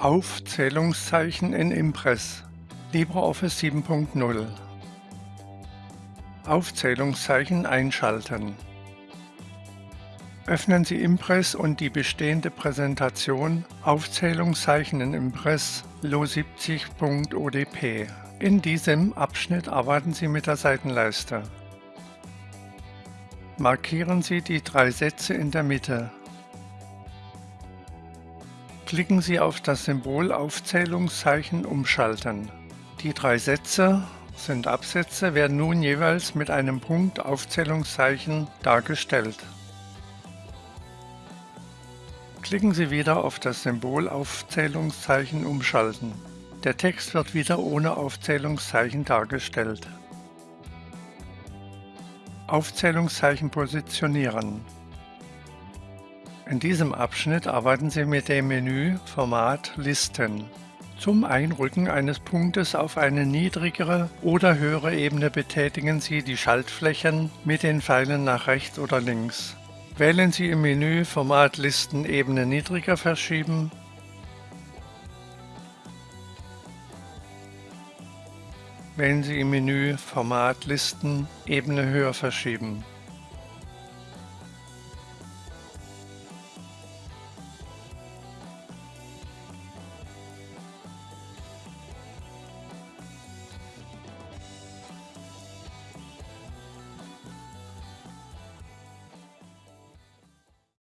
Aufzählungszeichen in Impress LibreOffice 7.0 Aufzählungszeichen einschalten Öffnen Sie Impress und die bestehende Präsentation Aufzählungszeichen in Impress lo70.odp. In diesem Abschnitt arbeiten Sie mit der Seitenleiste. Markieren Sie die drei Sätze in der Mitte. Klicken Sie auf das Symbol Aufzählungszeichen umschalten. Die drei Sätze sind Absätze, werden nun jeweils mit einem Punkt Aufzählungszeichen dargestellt. Klicken Sie wieder auf das Symbol Aufzählungszeichen umschalten. Der Text wird wieder ohne Aufzählungszeichen dargestellt. Aufzählungszeichen positionieren. In diesem Abschnitt arbeiten Sie mit dem Menü Format Listen. Zum Einrücken eines Punktes auf eine niedrigere oder höhere Ebene betätigen Sie die Schaltflächen mit den Pfeilen nach rechts oder links. Wählen Sie im Menü Format Listen Ebene niedriger verschieben Wählen Sie im Menü Format Listen Ebene höher verschieben.